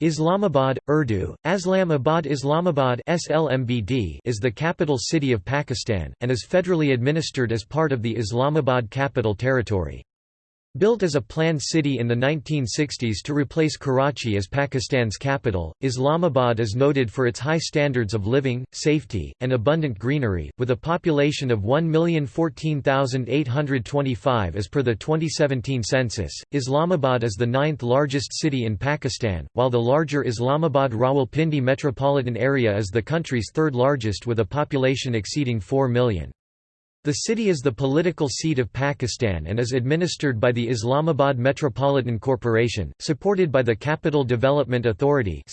Islamabad, Urdu, Aslamabad Islamabad SLMBD is the capital city of Pakistan, and is federally administered as part of the Islamabad Capital Territory. Built as a planned city in the 1960s to replace Karachi as Pakistan's capital, Islamabad is noted for its high standards of living, safety, and abundant greenery, with a population of 1,014,825 as per the 2017 census. Islamabad is the ninth largest city in Pakistan, while the larger Islamabad Rawalpindi metropolitan area is the country's third largest with a population exceeding 4 million. The city is the political seat of Pakistan and is administered by the Islamabad Metropolitan Corporation, supported by the Capital Development Authority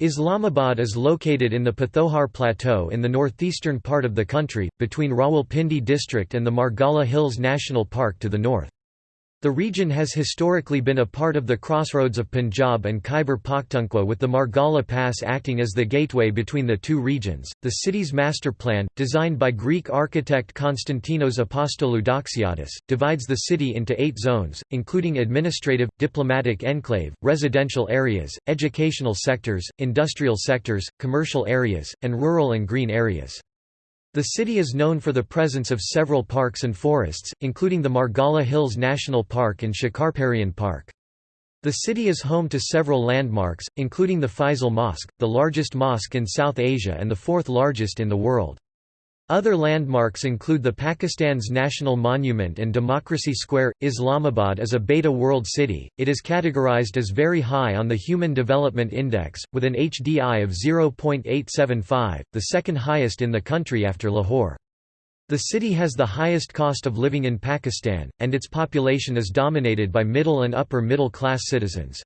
Islamabad is located in the Pothohar Plateau in the northeastern part of the country, between Rawalpindi district and the Margalla Hills National Park to the north. The region has historically been a part of the crossroads of Punjab and Khyber Pakhtunkhwa with the Margalla Pass acting as the gateway between the two regions. The city's master plan, designed by Greek architect Konstantinos Apostolou Doxiadis, divides the city into eight zones, including administrative, diplomatic enclave, residential areas, educational sectors, industrial sectors, commercial areas, and rural and green areas. The city is known for the presence of several parks and forests, including the Margalla Hills National Park and Shakarparian Park. The city is home to several landmarks, including the Faisal Mosque, the largest mosque in South Asia and the fourth largest in the world. Other landmarks include the Pakistan's National Monument and Democracy Square. Islamabad is a Beta World City. It is categorized as very high on the Human Development Index, with an HDI of 0.875, the second highest in the country after Lahore. The city has the highest cost of living in Pakistan, and its population is dominated by middle and upper middle class citizens.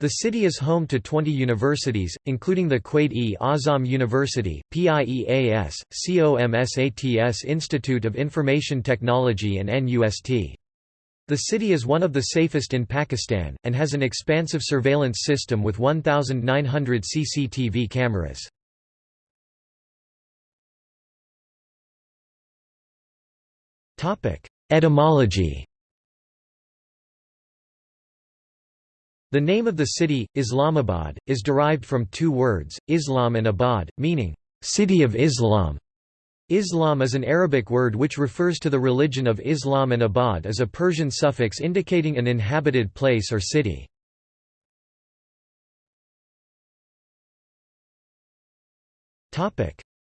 The city is home to 20 universities, including the Quaid-e-Azam University, PIEAS, COMSATS Institute of Information Technology and NUST. The city is one of the safest in Pakistan, and has an expansive surveillance system with 1,900 CCTV cameras. Etymology The name of the city, Islamabad, is derived from two words, Islam and Abad, meaning, "...city of Islam". Islam is an Arabic word which refers to the religion of Islam and Abad is a Persian suffix indicating an inhabited place or city.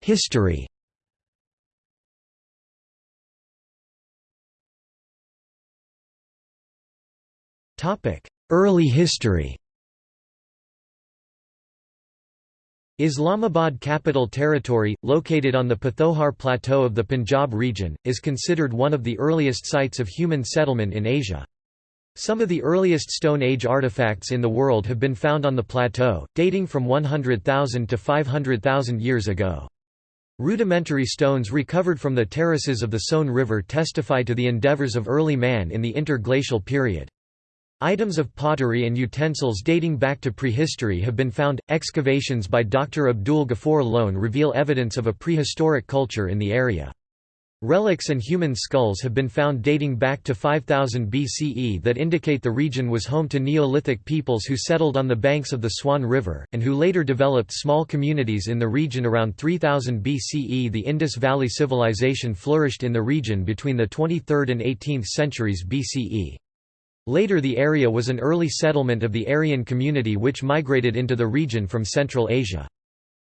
History Topic: Early history Islamabad Capital Territory, located on the Pothohar Plateau of the Punjab region, is considered one of the earliest sites of human settlement in Asia. Some of the earliest Stone Age artifacts in the world have been found on the plateau, dating from 100,000 to 500,000 years ago. Rudimentary stones recovered from the terraces of the Soan River testify to the endeavors of early man in the interglacial period. Items of pottery and utensils dating back to prehistory have been found. Excavations by Dr. Abdul Ghaffar Lone reveal evidence of a prehistoric culture in the area. Relics and human skulls have been found dating back to 5000 BCE that indicate the region was home to Neolithic peoples who settled on the banks of the Soan River, and who later developed small communities in the region around 3000 BCE. The Indus Valley Civilization flourished in the region between the 23rd and 18th centuries BCE. Later the area was an early settlement of the Aryan community which migrated into the region from Central Asia.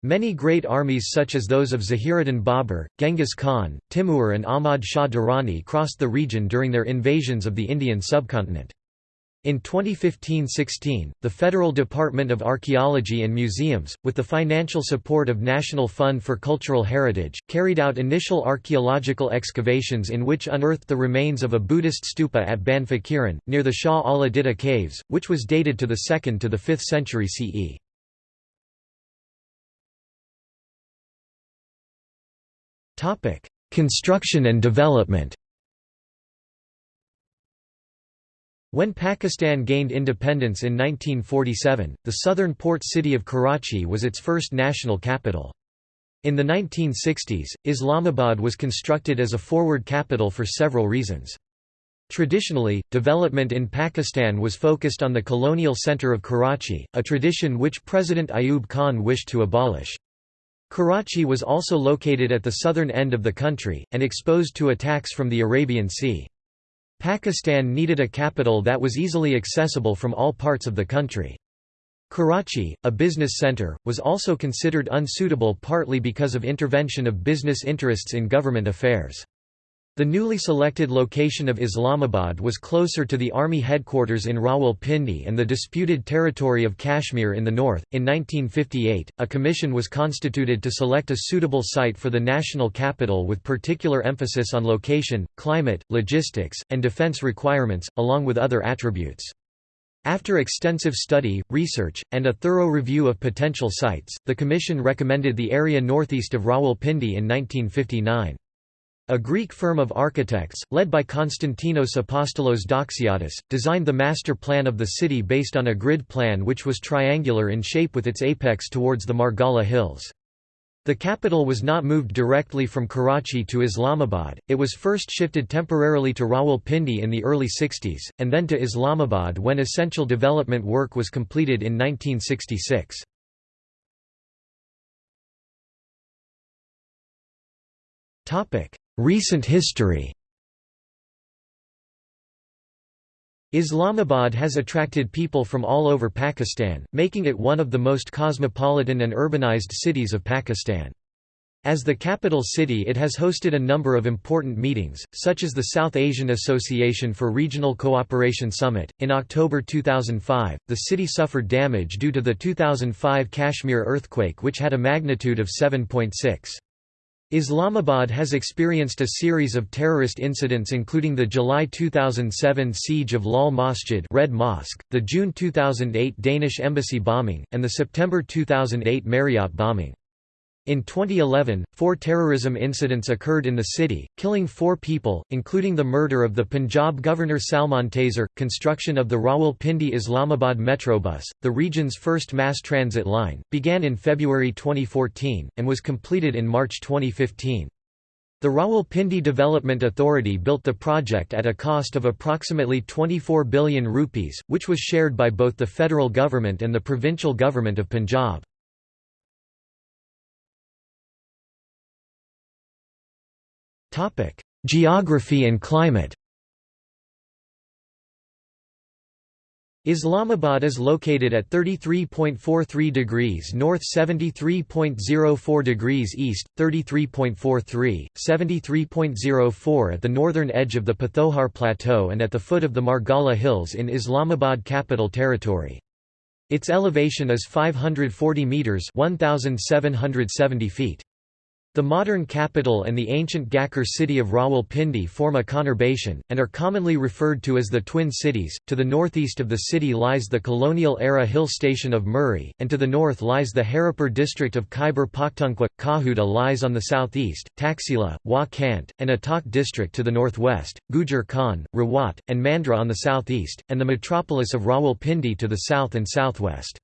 Many great armies such as those of Zahiruddin Babur, Genghis Khan, Timur and Ahmad Shah Durrani crossed the region during their invasions of the Indian subcontinent. In 2015–16, the Federal Department of Archaeology and Museums, with the financial support of National Fund for Cultural Heritage, carried out initial archaeological excavations in which unearthed the remains of a Buddhist stupa at Ban Fakiran, near the Shah Allah Ditta caves, which was dated to the 2nd to the 5th century CE. Construction and development When Pakistan gained independence in 1947, the southern port city of Karachi was its first national capital. In the 1960s, Islamabad was constructed as a forward capital for several reasons. Traditionally, development in Pakistan was focused on the colonial center of Karachi, a tradition which President Ayub Khan wished to abolish. Karachi was also located at the southern end of the country, and exposed to attacks from the Arabian Sea. Pakistan needed a capital that was easily accessible from all parts of the country. Karachi, a business center, was also considered unsuitable partly because of intervention of business interests in government affairs. The newly selected location of Islamabad was closer to the army headquarters in Rawalpindi and the disputed territory of Kashmir in the north. In 1958, a commission was constituted to select a suitable site for the national capital with particular emphasis on location, climate, logistics, and defense requirements, along with other attributes. After extensive study, research, and a thorough review of potential sites, the Commission recommended the area northeast of Rawalpindi in 1959. A Greek firm of architects, led by Konstantinos Apostolos Doxiadis, designed the master plan of the city based on a grid plan which was triangular in shape with its apex towards the Margalla Hills. The capital was not moved directly from Karachi to Islamabad, it was first shifted temporarily to Rawalpindi in the early 60s, and then to Islamabad when essential development work was completed in 1966. Recent history Islamabad has attracted people from all over Pakistan, making it one of the most cosmopolitan and urbanized cities of Pakistan. As the capital city it has hosted a number of important meetings, such as the South Asian Association for Regional Cooperation Summit. In October 2005, the city suffered damage due to the 2005 Kashmir earthquake which had a magnitude of 7.6. Islamabad has experienced a series of terrorist incidents including the July 2007 siege of Lal Masjid Red Mosque, the June 2008 Danish embassy bombing, and the September 2008 Marriott bombing. In 2011, four terrorism incidents occurred in the city, killing four people, including the murder of the Punjab governor Salman Taseer. Construction of the Rawalpindi Islamabad Metrobus, the region's first mass transit line, began in February 2014, and was completed in March 2015. The Rawalpindi Development Authority built the project at a cost of approximately 24 billion rupees, which was shared by both the federal government and the provincial government of Punjab. Geography and climate Islamabad is located at 33.43 degrees north 73.04 degrees east, 33.43, 73.04 at the northern edge of the Pothohar Plateau and at the foot of the Margalla Hills in Islamabad Capital Territory. Its elevation is 540 metres 1,770 feet. The modern capital and the ancient Ghakkar city of Rawalpindi form a conurbation, and are commonly referred to as the Twin Cities. To the northeast of the city lies the colonial era hill station of Murree, and to the north lies the Haripur district of Khyber Pakhtunkhwa. Kahuta lies on the southeast, Taxila, Wah Cantt, and Attock district to the northwest, Gujar Khan, Rawat, and Mandra on the southeast, and the metropolis of Rawalpindi to the south and southwest.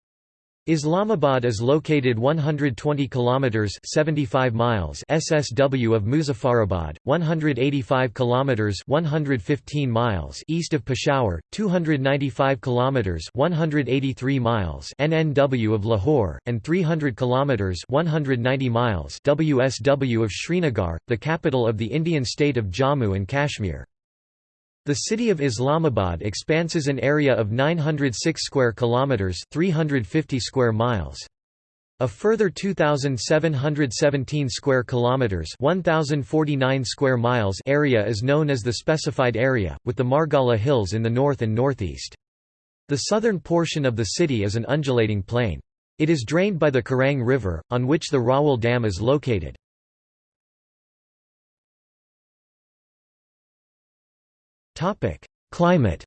Islamabad is located 120 kilometers 75 miles SSW of Muzaffarabad, 185 kilometers 115 miles east of Peshawar, 295 kilometers 183 miles NNW of Lahore, and 300 kilometers 190 miles WSW of Srinagar, the capital of the Indian state of Jammu and Kashmir. The city of Islamabad expanses an area of 906 square kilometers, 350 square miles. A further 2717 square kilometers, 1049 square miles area is known as the specified area, with the Margalla Hills in the north and northeast. The southern portion of the city is an undulating plain. It is drained by the Karang River, on which the Rawal Dam is located. Topic: Climate.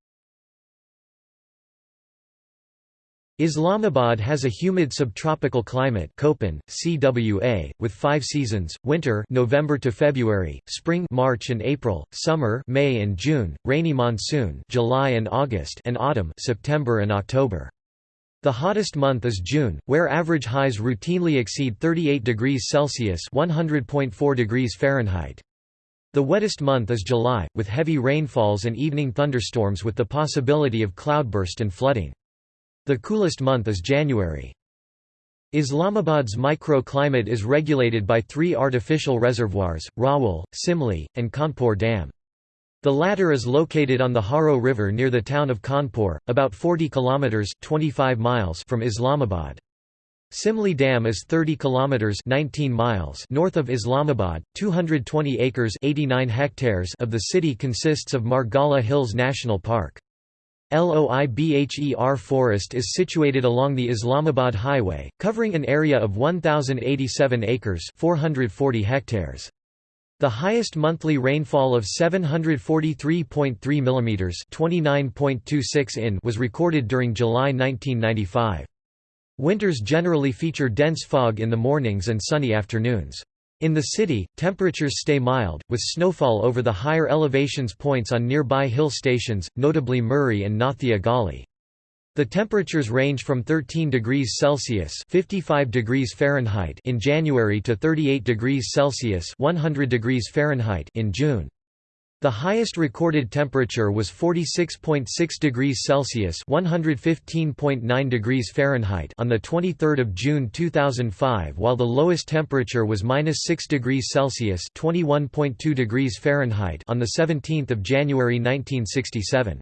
Islamabad has a humid subtropical climate Köppen, CWA, with five seasons, winter November to February, spring March and April, summer May and June, rainy monsoon July and August and autumn September and October. The hottest month is June, where average highs routinely exceed 38 degrees Celsius 100.4 degrees Fahrenheit. The wettest month is July, with heavy rainfalls and evening thunderstorms with the possibility of cloudburst and flooding. The coolest month is January. Islamabad's microclimate is regulated by three artificial reservoirs, Rawal, Simli, and Khanpur Dam. The latter is located on the Haro River near the town of Khanpur, about 40 kilometers (25 miles) from Islamabad. Simli Dam is 30 kilometers 19 miles north of Islamabad. 220 acres 89 hectares of the city consists of Margalla Hills National Park. Loibher Forest is situated along the Islamabad Highway, covering an area of 1087 acres 440 hectares. The highest monthly rainfall of 743.3 mm 29.26 in was recorded during July 1995. Winters generally feature dense fog in the mornings and sunny afternoons. In the city, temperatures stay mild, with snowfall over the higher elevations points on nearby hill stations, notably Murree and Nathia Gali. The temperatures range from 13 degrees Celsius (55 degrees Fahrenheit) in January to 38 degrees Celsius (100 degrees Fahrenheit) in June. The highest recorded temperature was 46.6 degrees Celsius (115.9 degrees Fahrenheit) on the 23rd of June 2005, while the lowest temperature was -6 degrees Celsius (21.2 degrees Fahrenheit) on the 17th of January 1967.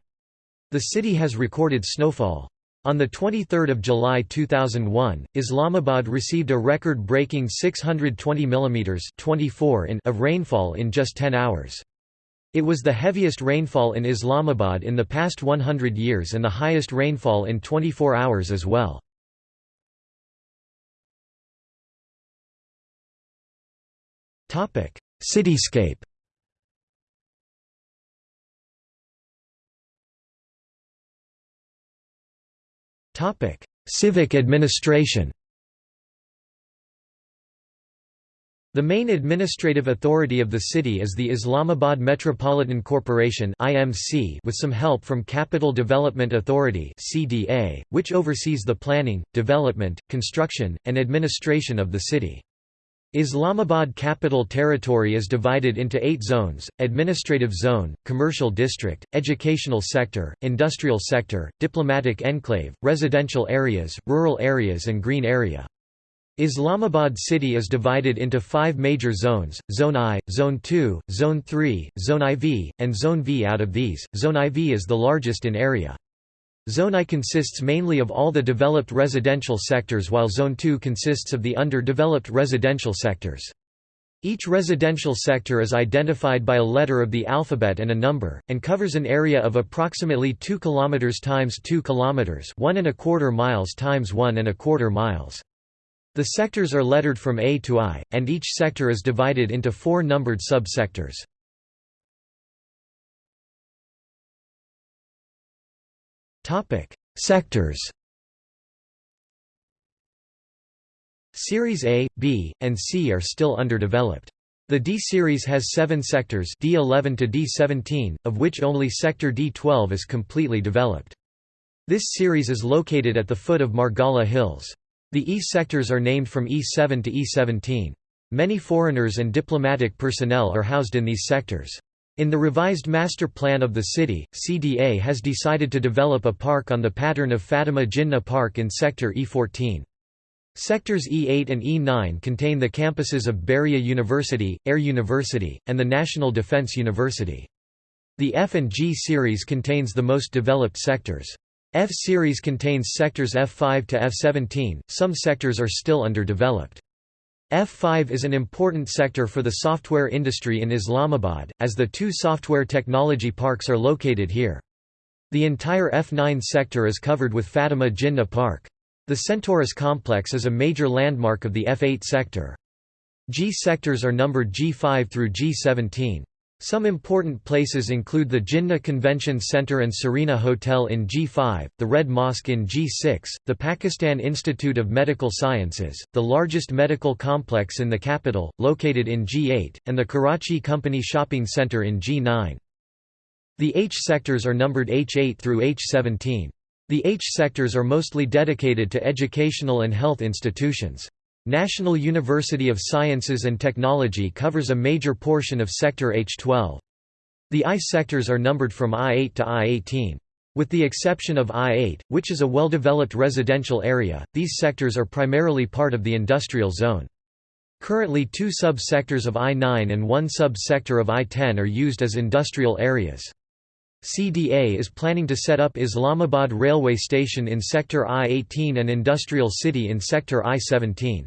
The city has recorded snowfall. On 23 July 2001, Islamabad received a record-breaking 620 mm 24 in of rainfall in just 10 hours. It was the heaviest rainfall in Islamabad in the past 100 years and the highest rainfall in 24 hours as well. Cityscape Civic administration The main administrative authority of the city is the Islamabad Metropolitan Corporation with some help from Capital Development Authority which oversees the planning, development, construction, and administration of the city. Islamabad Capital Territory is divided into eight zones, Administrative Zone, Commercial District, Educational Sector, Industrial Sector, Diplomatic Enclave, Residential Areas, Rural Areas and Green Area. Islamabad city is divided into five major zones, Zone I, Zone II, Zone III, Zone IV, and Zone V. Out of these, Zone IV is the largest in area. Zone I consists mainly of all the developed residential sectors while Zone II consists of the underdeveloped residential sectors. Each residential sector is identified by a letter of the alphabet and a number, and covers an area of approximately 2 km times 2 km 1 and a quarter miles times 1 and a quarter miles. The sectors are lettered from A to I, and each sector is divided into four numbered sub-sectors. Sectors Series A, B, and C are still underdeveloped. The D series has seven sectors D11 to D17, of which only sector D12 is completely developed. This series is located at the foot of Margalla Hills. The E sectors are named from E7 to E17. Many foreigners and diplomatic personnel are housed in these sectors. In the revised master plan of the city, CDA has decided to develop a park on the pattern of Fatima Jinnah Park in Sector E14. Sectors E8 and E9 contain the campuses of Bahria University, Air University, and the National Defense University. The F and G series contains the most developed sectors. F-series contains sectors F5 to F17, some sectors are still underdeveloped. F5 is an important sector for the software industry in Islamabad, as the two software technology parks are located here. The entire F9 sector is covered with Fatima Jinnah Park. The Centaurus complex is a major landmark of the F8 sector. G sectors are numbered G5 through G17. Some important places include the Jinnah Convention Center and Serena Hotel in G5, the Red Mosque in G6, the Pakistan Institute of Medical Sciences, the largest medical complex in the capital, located in G8, and the Karachi Company Shopping Center in G9. The H sectors are numbered H8 through H17. The H sectors are mostly dedicated to educational and health institutions. National University of Sciences and Technology covers a major portion of Sector H12. The I sectors are numbered from I-8 to I-18. With the exception of I-8, which is a well-developed residential area, these sectors are primarily part of the industrial zone. Currently two sub-sectors of I-9 and one sub-sector of I-10 are used as industrial areas. CDA is planning to set up Islamabad railway station in Sector I-18 and Industrial City in Sector I-17.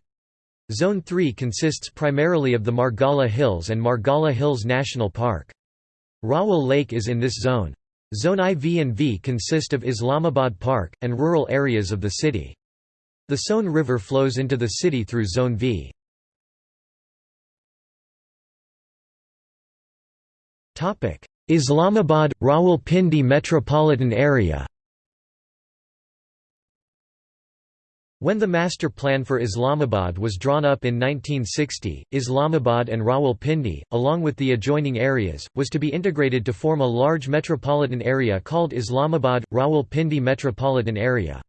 Zone 3 consists primarily of the Margalla Hills and Margalla Hills National Park. Rawal Lake is in this zone. Zone IV and V consist of Islamabad Park, and rural areas of the city. The Soan River flows into the city through Zone V. Islamabad – Rawalpindi metropolitan area When the master plan for Islamabad was drawn up in 1960, Islamabad and Rawalpindi, along with the adjoining areas, was to be integrated to form a large metropolitan area called Islamabad – Rawalpindi Metropolitan Area.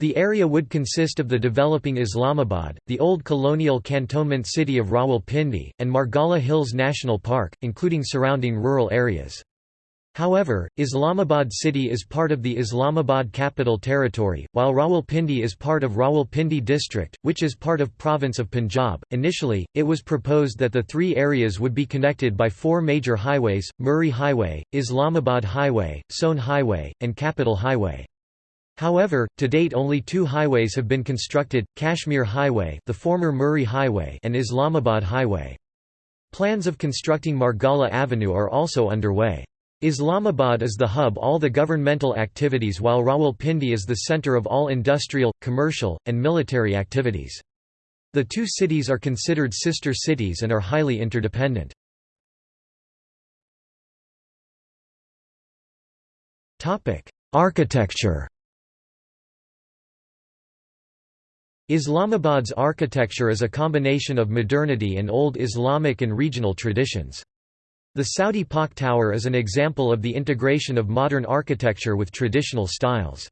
The area would consist of the developing Islamabad, the old colonial cantonment city of Rawalpindi, and Margalla Hills National Park, including surrounding rural areas. However, Islamabad city is part of the Islamabad Capital Territory, while Rawalpindi is part of Rawalpindi district, which is part of province of Punjab. Initially, it was proposed that the three areas would be connected by four major highways: Murree Highway, Islamabad Highway, Soan Highway, and Capital Highway. However, to date only two highways have been constructed, Kashmir Highway the former Murree Highway and Islamabad Highway. Plans of constructing Margalla Avenue are also underway. Islamabad is the hub of all the governmental activities while Rawalpindi is the center of all industrial, commercial, and military activities. The two cities are considered sister cities and are highly interdependent. Architecture Islamabad's architecture is a combination of modernity and old Islamic and regional traditions. The Saudi Pak Tower is an example of the integration of modern architecture with traditional styles.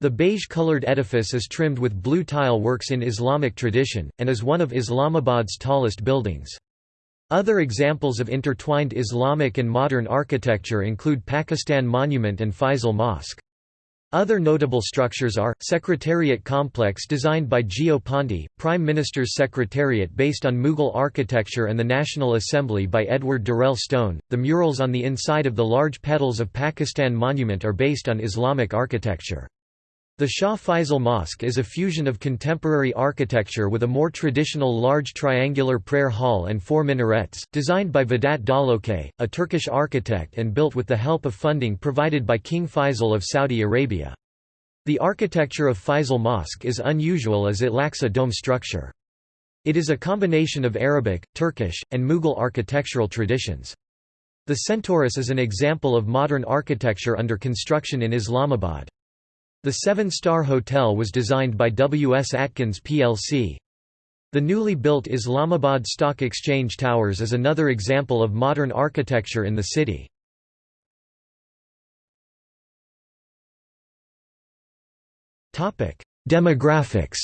The beige-colored edifice is trimmed with blue tile works in Islamic tradition, and is one of Islamabad's tallest buildings. Other examples of intertwined Islamic and modern architecture include Pakistan Monument and Faisal Mosque. Other notable structures are, Secretariat Complex designed by Gio Ponti, Prime Minister's Secretariat based on Mughal architecture and the National Assembly by Edward Durell Stone. The murals on the inside of the large petals of Pakistan Monument are based on Islamic architecture. The Shah Faisal Mosque is a fusion of contemporary architecture with a more traditional large triangular prayer hall and four minarets, designed by Vedat Dalokay, a Turkish architect and built with the help of funding provided by King Faisal of Saudi Arabia. The architecture of Faisal Mosque is unusual as it lacks a dome structure. It is a combination of Arabic, Turkish, and Mughal architectural traditions. The Centaurus is an example of modern architecture under construction in Islamabad. The seven-star hotel was designed by W. S. Atkins plc. The newly built Islamabad Stock Exchange Towers is another example of modern architecture in the city. Demographics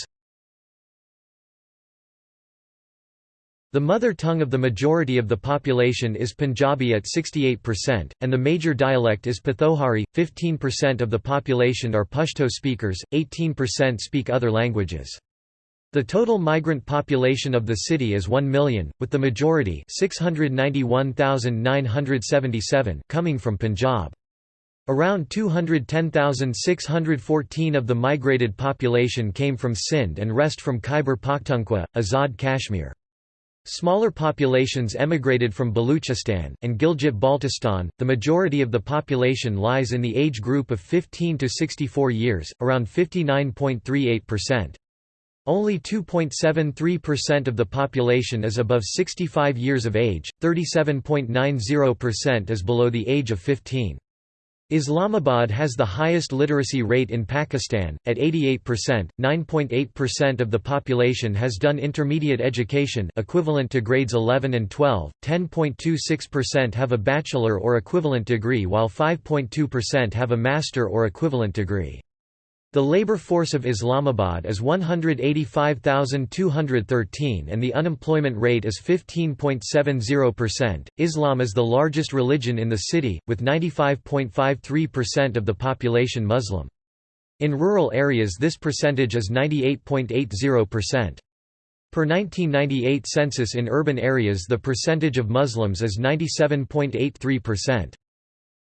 The mother tongue of the majority of the population is Punjabi at 68%, and the major dialect is Pothohari. 15% of the population are Pashto speakers, 18% speak other languages. The total migrant population of the city is 1 million, with the majority 691,977 coming from Punjab. Around 210,614 of the migrated population came from Sindh and rest from Khyber Pakhtunkhwa, Azad Kashmir. Smaller populations emigrated from Baluchistan, and Gilgit-Baltistan. The majority of the population lies in the age group of 15 to 64 years, around 59.38%. Only 2.73% of the population is above 65 years of age, 37.90% is below the age of 15. Islamabad has the highest literacy rate in Pakistan, at 88%, 9.8% of the population has done intermediate education equivalent to grades 11 and 12, 10.26% have a bachelor or equivalent degree while 5.2% have a master or equivalent degree. The labor force of Islamabad is 185,213 and the unemployment rate is 15.70%. Islam is the largest religion in the city, with 95.53% of the population Muslim. In rural areas this percentage is 98.80%. Per 1998 census in urban areas the percentage of Muslims is 97.83%.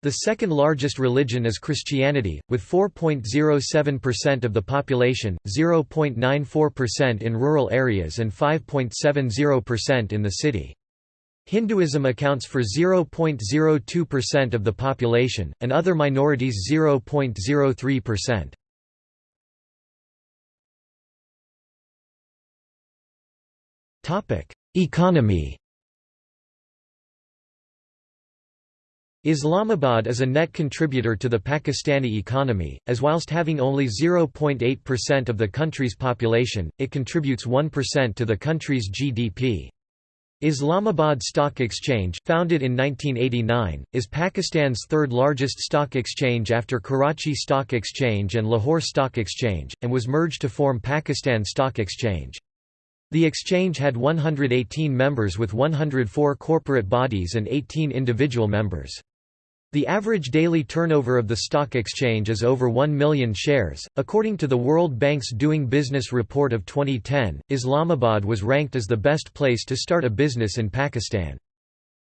The second largest religion is Christianity, with 4.07% of the population, 0.94% in rural areas and 5.70% in the city. Hinduism accounts for 0.02% of the population, and other minorities 0.03%. Economy Islamabad is a net contributor to the Pakistani economy, as whilst having only 0.8% of the country's population, it contributes 1% to the country's GDP. Islamabad Stock Exchange, founded in 1989, is Pakistan's third largest stock exchange after Karachi Stock Exchange and Lahore Stock Exchange, and was merged to form Pakistan Stock Exchange. The exchange had 118 members with 104 corporate bodies and 18 individual members. The average daily turnover of the stock exchange is over 1 million shares. According to the World Bank's Doing Business report of 2010, Islamabad was ranked as the best place to start a business in Pakistan.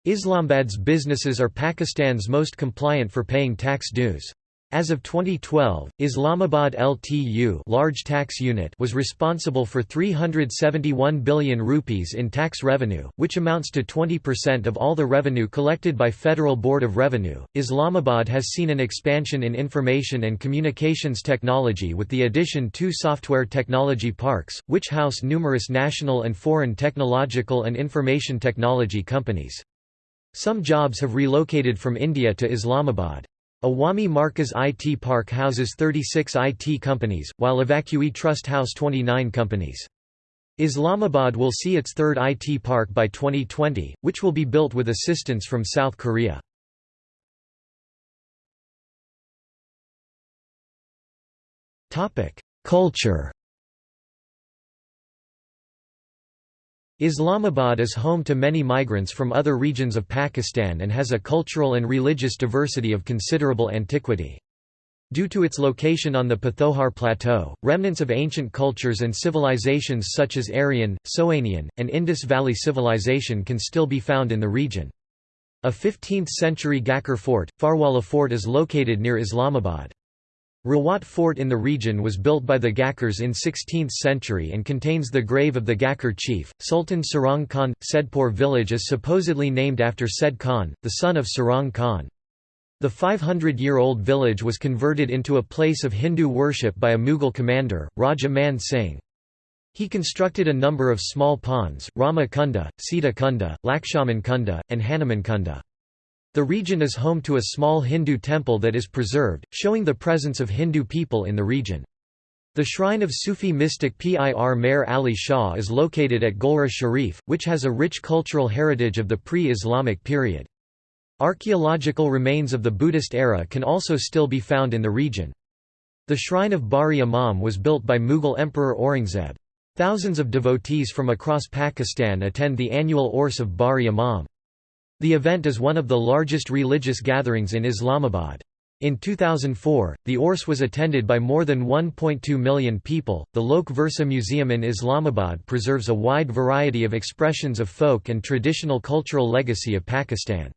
Islamabad's businesses are Pakistan's most compliant for paying tax dues. As of 2012, Islamabad LTU large tax unit was responsible for 371 billion rupees in tax revenue, which amounts to 20% of all the revenue collected by Federal Board of Revenue. Islamabad has seen an expansion in information and communications technology with the addition two software technology parks, which house numerous national and foreign technological and information technology companies. Some jobs have relocated from India to Islamabad. Awami Markaz IT Park houses 36 IT companies, while Evacuee Trust house 29 companies. Islamabad will see its third IT park by 2020, which will be built with assistance from South Korea. Culture Islamabad is home to many migrants from other regions of Pakistan and has a cultural and religious diversity of considerable antiquity. Due to its location on the Pothohar Plateau, remnants of ancient cultures and civilizations such as Aryan, Soanian, and Indus Valley civilization can still be found in the region. A 15th-century Ghakur fort, Farwala Fort is located near Islamabad. Rawat Fort in the region was built by the Ghakurs in 16th century and contains the grave of the Ghakur chief, Sultan Sarang Khan. Saidpur village is supposedly named after Said Khan, the son of Sarang Khan. The 500-year-old village was converted into a place of Hindu worship by a Mughal commander, Raja Man Singh. He constructed a number of small ponds, Rama Kunda, Sita Kunda, Lakshaman Kunda, and Hanuman Kunda. The region is home to a small Hindu temple that is preserved, showing the presence of Hindu people in the region. The shrine of Sufi mystic Pir Meher Ali Shah is located at Golra Sharif, which has a rich cultural heritage of the pre-Islamic period. Archaeological remains of the Buddhist era can also still be found in the region. The shrine of Bari Imam was built by Mughal Emperor Aurangzeb. Thousands of devotees from across Pakistan attend the annual Urs of Bari Imam. The event is one of the largest religious gatherings in Islamabad. In 2004, the Urs was attended by more than 1.2 million people. The Lok Virsa Museum in Islamabad preserves a wide variety of expressions of folk and traditional cultural legacy of Pakistan.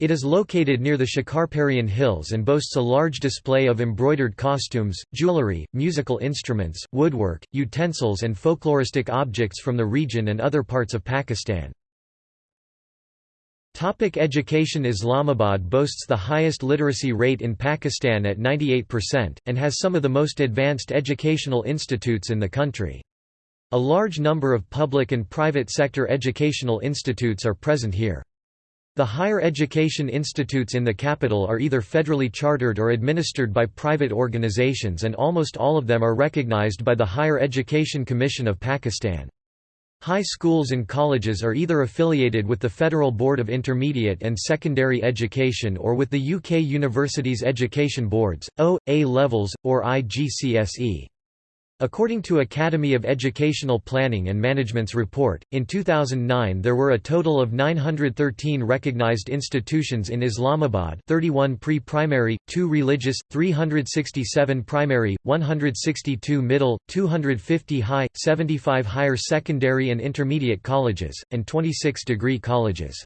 It is located near the Shakarparian Hills and boasts a large display of embroidered costumes, jewelry, musical instruments, woodwork, utensils and folkloristic objects from the region and other parts of Pakistan. Topic education Islamabad boasts the highest literacy rate in Pakistan at 98%, and has some of the most advanced educational institutes in the country. A large number of public and private sector educational institutes are present here. The higher education institutes in the capital are either federally chartered or administered by private organizations and almost all of them are recognized by the Higher Education Commission of Pakistan. High schools and colleges are either affiliated with the Federal Board of Intermediate and Secondary Education or with the UK Universities Education Boards, O, A levels, or IGCSE. According to Academy of Educational Planning and Management's report, in 2009 there were a total of 913 recognized institutions in Islamabad 31 pre-primary, 2 religious, 367 primary, 162 middle, 250 high, 75 higher secondary and intermediate colleges, and 26 degree colleges.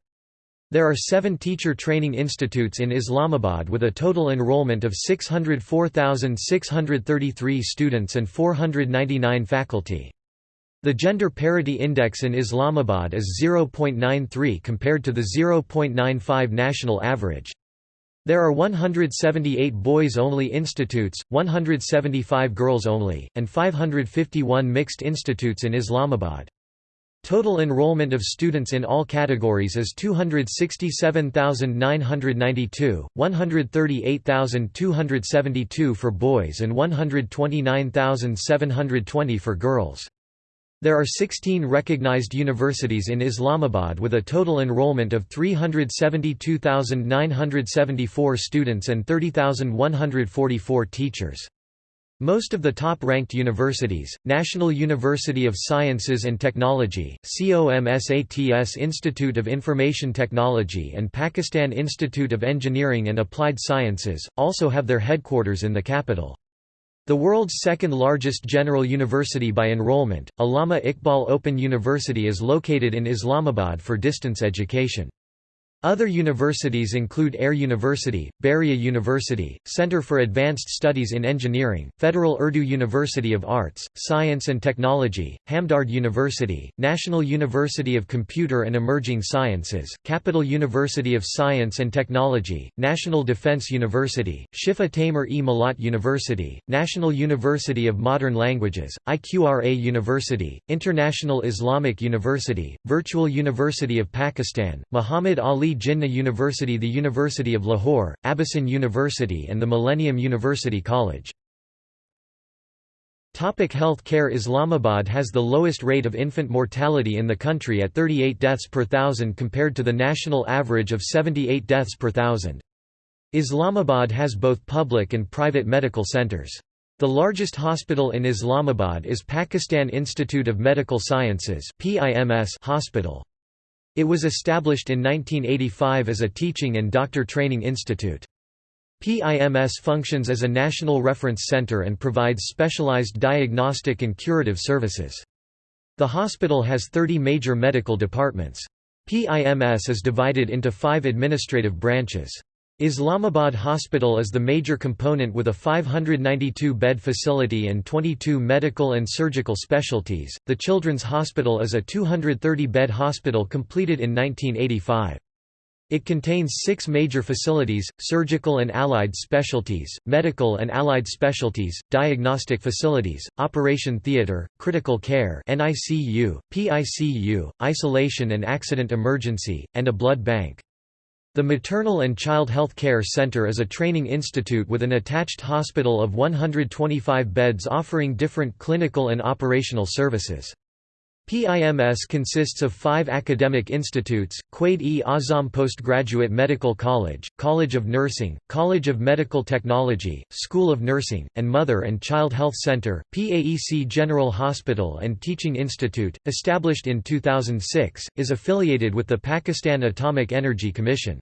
There are seven teacher training institutes in Islamabad with a total enrollment of 604,633 students and 499 faculty. The gender parity index in Islamabad is 0.93 compared to the 0.95 national average. There are 178 boys-only institutes, 175 girls-only, and 551 mixed institutes in Islamabad. Total enrollment of students in all categories is 267,992, 138,272 for boys and 129,720 for girls. There are 16 recognized universities in Islamabad with a total enrollment of 372,974 students and 30,144 teachers. Most of the top-ranked universities, National University of Sciences and Technology, COMSATS Institute of Information Technology and Pakistan Institute of Engineering and Applied Sciences, also have their headquarters in the capital. The world's second-largest general university by enrollment, Allama Iqbal Open University is located in Islamabad for distance education. Other universities include Air University, Bahria University, Center for Advanced Studies in Engineering, Federal Urdu University of Arts, Science and Technology, Hamdard University, National University of Computer and Emerging Sciences, Capital University of Science and Technology, National Defense University, Shifa Tameer-e Millat University, National University of Modern Languages, IQRA University, International Islamic University, Virtual University of Pakistan, Muhammad Ali Jinnah University The University of Lahore, Abasyn University and the Millennium University College. Topic health care Islamabad has the lowest rate of infant mortality in the country at 38 deaths per thousand compared to the national average of 78 deaths per thousand. Islamabad has both public and private medical centers. The largest hospital in Islamabad is Pakistan Institute of Medical Sciences hospital. It was established in 1985 as a teaching and doctor training institute. PIMS functions as a national reference center and provides specialized diagnostic and curative services. The hospital has 30 major medical departments. PIMS is divided into five administrative branches. Islamabad Hospital is the major component with a 592-bed facility and 22 medical and surgical specialties. The Children's Hospital is a 230-bed hospital completed in 1985. It contains six major facilities, surgical and allied specialties, medical and allied specialties, diagnostic facilities, operation theatre, critical care NICU, PICU, isolation and accident emergency, and a blood bank. The Maternal and Child Health Care Center is a training institute with an attached hospital of 125 beds offering different clinical and operational services. PIMS consists of five academic institutes, Quaid-e-Azam Postgraduate Medical College, College of Nursing, College of Medical Technology, School of Nursing, and Mother and Child Health Center, PAEC General Hospital and Teaching Institute, established in 2006, is affiliated with the Pakistan Atomic Energy Commission.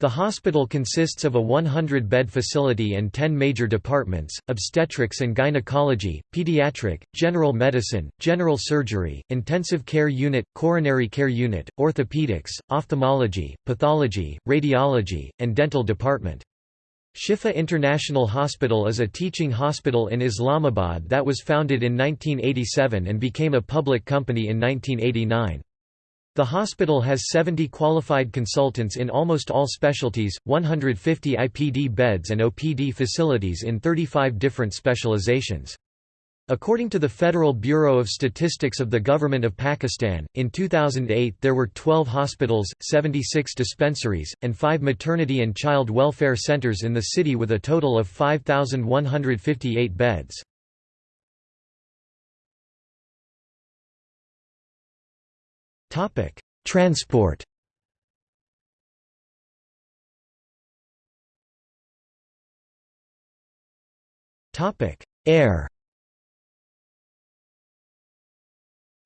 The hospital consists of a 100-bed facility and 10 major departments, obstetrics and gynecology, pediatric, general medicine, general surgery, intensive care unit, coronary care unit, orthopedics, ophthalmology, pathology, radiology, and dental department. Shifa International Hospital is a teaching hospital in Islamabad that was founded in 1987 and became a public company in 1989. The hospital has 70 qualified consultants in almost all specialties, 150 IPD beds and OPD facilities in 35 different specializations. According to the Federal Bureau of Statistics of the Government of Pakistan, in 2008 there were 12 hospitals, 76 dispensaries, and 5 maternity and child welfare centers in the city with a total of 5,158 beds. Transport Topic: Air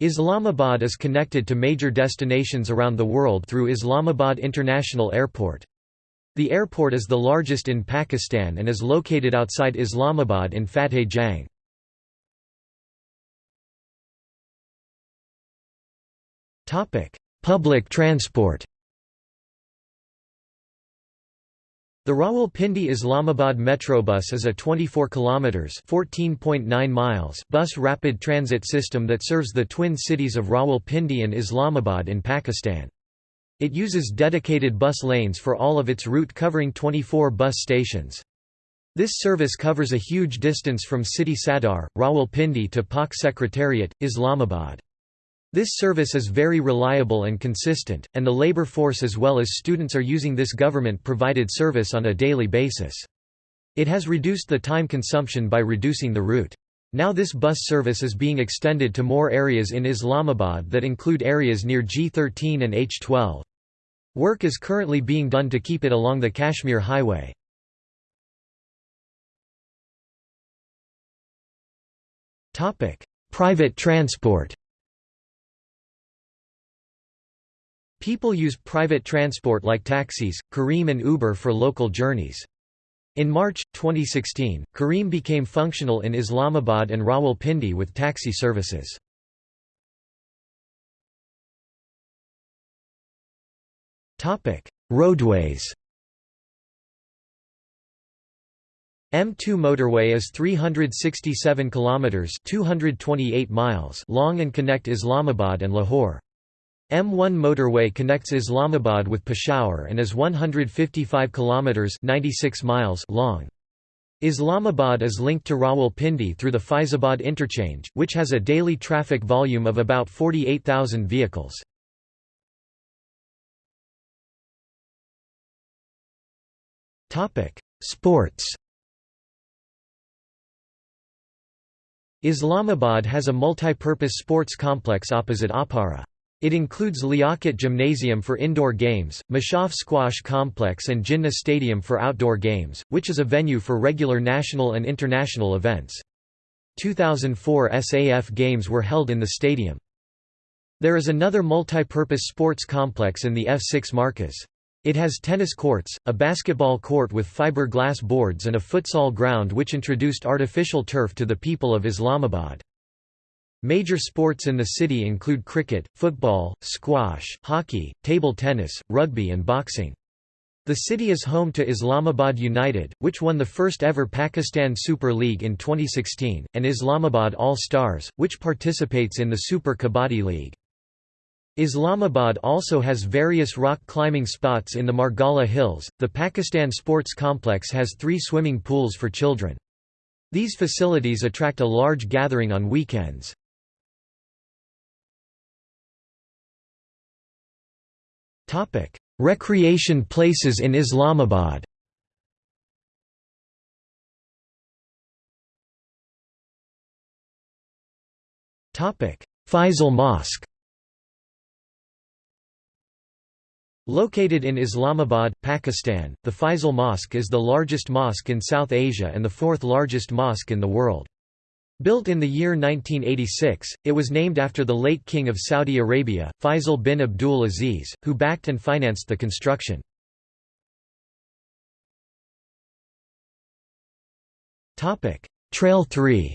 Islamabad is connected to major destinations around the world through Islamabad International Airport. The airport is the largest in Pakistan and is located outside Islamabad in Fateh Jang. Public transport The Rawalpindi Islamabad Metrobus is a 24 kilometers (14.9 miles) bus rapid transit system that serves the twin cities of Rawalpindi and Islamabad in Pakistan. It uses dedicated bus lanes for all of its route covering 24 bus stations. This service covers a huge distance from city Sadar, Rawalpindi to Pak Secretariat, Islamabad. This service is very reliable and consistent, and the labor force as well as students are using this government-provided service on a daily basis. It has reduced the time consumption by reducing the route. Now this bus service is being extended to more areas in Islamabad that include areas near G13 and H12. Work is currently being done to keep it along the Kashmir Highway. Private transport People use private transport like taxis, Careem and Uber for local journeys. In March, 2016, Careem became functional in Islamabad and Rawalpindi with taxi services. Roadways M2 motorway is 367 kilometers 228 miles long and connect Islamabad and Lahore. M1 motorway connects Islamabad with Peshawar and is 155 kilometers 96 miles long. Islamabad is linked to Rawalpindi through the Faizabad interchange, which has a daily traffic volume of about 48,000 vehicles. Topic: Sports. Islamabad has a multi-purpose sports complex opposite Aabpara. It includes Liaquat Gymnasium for indoor games, Mushaf Squash Complex and Jinnah Stadium for outdoor games, which is a venue for regular national and international events. 2004 SAF games were held in the stadium. There is another multi-purpose sports complex in the F6 Markaz. It has tennis courts, a basketball court with fiberglass boards and a futsal ground which introduced artificial turf to the people of Islamabad. Major sports in the city include cricket, football, squash, hockey, table tennis, rugby and boxing. The city is home to Islamabad United, which won the first ever Pakistan Super League in 2016, and Islamabad All Stars, which participates in the Super Kabaddi League. Islamabad also has various rock climbing spots in the Margalla Hills. The Pakistan Sports Complex has three swimming pools for children. These facilities attract a large gathering on weekends. Topic: Recreation places in Islamabad. Topic: Faisal Mosque. Located in Islamabad, Pakistan, the Faisal Mosque is the largest mosque in South Asia and the fourth largest mosque in the world. Built in the year 1986, it was named after the late King of Saudi Arabia, Faisal bin Abdul Aziz, who backed and financed the construction. Trail 3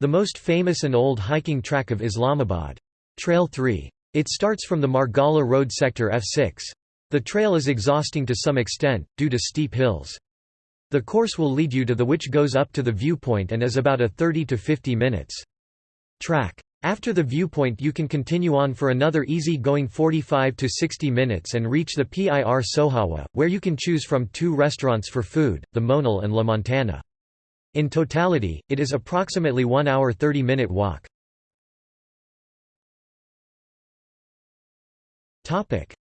The most famous and old hiking track of Islamabad. Trail 3. It starts from the Margalla Road sector F6. The trail is exhausting to some extent, due to steep hills. The course will lead you to the which goes up to the viewpoint and is about a 30 to 50 minutes. Track. After the viewpoint you can continue on for another easy-going 45 to 60 minutes and reach the PIR Sohawa, where you can choose from two restaurants for food, the Monal and La Montana. In totality, it is approximately 1 hour 30 minute walk.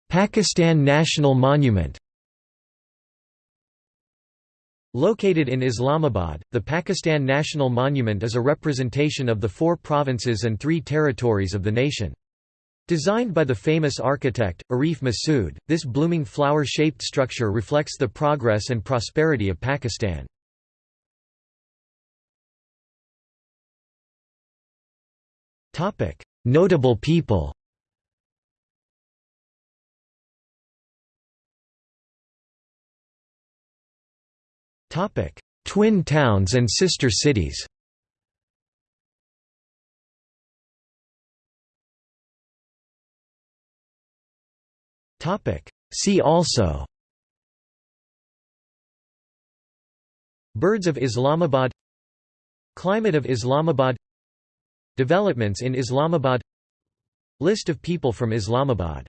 Pakistan National Monument Located in Islamabad, the Pakistan National Monument is a representation of the four provinces and three territories of the nation. Designed by the famous architect, Arif Masood, this blooming flower-shaped structure reflects the progress and prosperity of Pakistan. Notable people Twin towns and sister cities. Topic: See also. Birds of Islamabad. Climate of Islamabad. Developments in Islamabad. List of people from Islamabad